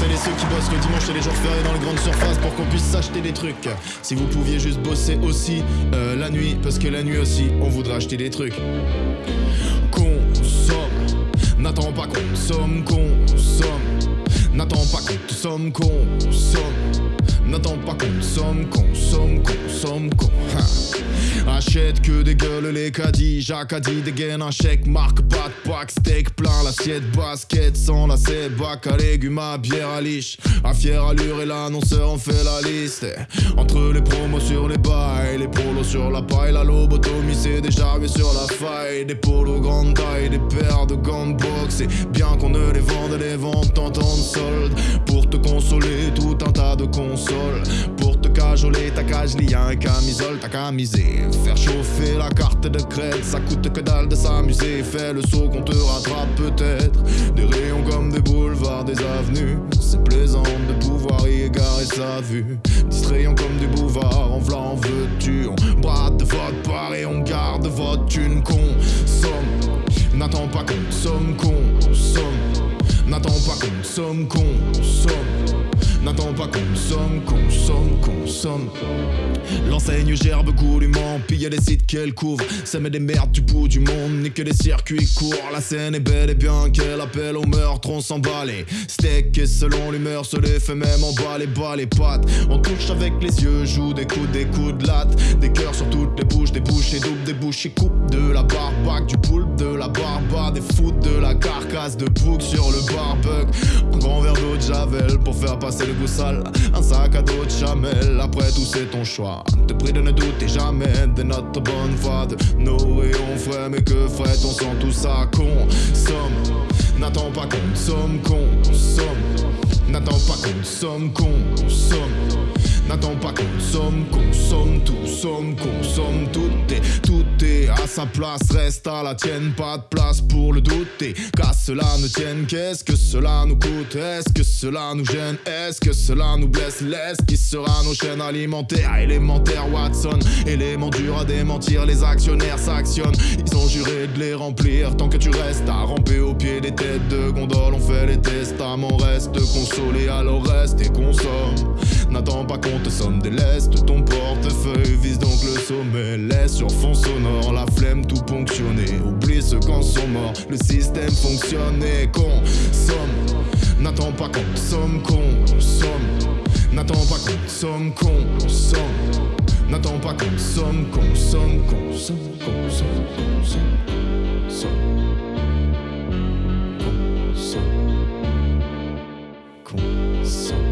c'est les jours fériés dans les grandes surfaces pour qu'on puisse s'acheter des trucs. Si vous pouviez juste bosser aussi euh, la nuit, parce que la nuit aussi, on voudrait acheter des trucs. Consomme, n'attends pas consomme, consomme. N'attends pas consomme, consomme. N'attends pas consomme, consomme, consomme, con. Ha. Achète que des gueules les caddies, Jacques a dit dégaine un chèque, marque pas de pack, steak plein l'assiette, basket sans lacet, bac à légumes, à bière à liche, à fière allure et l'annonceur en fait la liste. Entre les promos sur les bails, les polos sur la paille, la lobotomie c'est déjà vu sur la faille, des polos grande taille, des paires de gants de boxe, bien qu'on ne les vende, les ventes en temps de solde, pour te ta cage à un camisole, ta camisée, faire chauffer la carte de crête, ça coûte que dalle de s'amuser, fais le saut qu'on te rattrape peut-être, des rayons comme des boulevards, des avenues, c'est plaisant de pouvoir y égarer sa vue, distrayant comme des bouvards, en v'là veux-tu, on brade de votre part et on garde votre thune, consomme, n'attends pas consomme, consomme. N'attends pas consomme, consomme. N'attends pas consomme, consomme, consomme. L'enseigne gerbe goulûment, pille les sites qu'elle couvre. Ça met des merdes du bout du monde, nique les circuits courts. La scène est belle et bien qu'elle appelle au meurtre, on s'emballe. Steak et selon l'humeur, se les fait même en bas les bas les pattes. On touche avec les yeux, joue des coups, des coups de latte. Des cœurs sur toutes les bouches, des et bouches et coupe de la barbaque, du poulpe, de la barba, des foot, de la carcasse, de bouc sur le barbecue. Un grand verre d'eau de javel pour faire passer le goût sale. Un sac à dos de chamel, après tout c'est ton choix. Te prie de ne douter jamais de notre bonne foi, de nos rayons frais. Mais que ferait-on sans tout ça? Consomme, n'attends pas consomme, consomme. N'attends pas consomme, consomme. N'attends pas consomme, consomme, tout somme, consomme, tout est, tout est à sa place, reste à la tienne, pas de place pour le douter. Qu'à cela ne tienne, qu'est-ce que cela nous coûte? Est-ce que cela nous gêne? Est-ce que cela nous blesse? Laisse qui sera nos chaînes alimentaires Élémentaire Watson, élément dur à démentir, les actionnaires s'actionnent. Ils ont juré de les remplir tant que tu restes à ramper au pied des têtes de gondole. On fait les testaments, reste consolé, alors reste et consomme. N'attends pas qu'on te somme des lestes, ton portefeuille vise donc le sommet. Laisse sur fond sonore la flemme tout ponctionner. Oublie ceux quand sont morts, le système fonctionne et consomme. N'attends pas qu'on somme, consomme. N'attends pas qu'on somme, consomme. N'attends pas qu'on somme, consomme. Consomme. Consomme.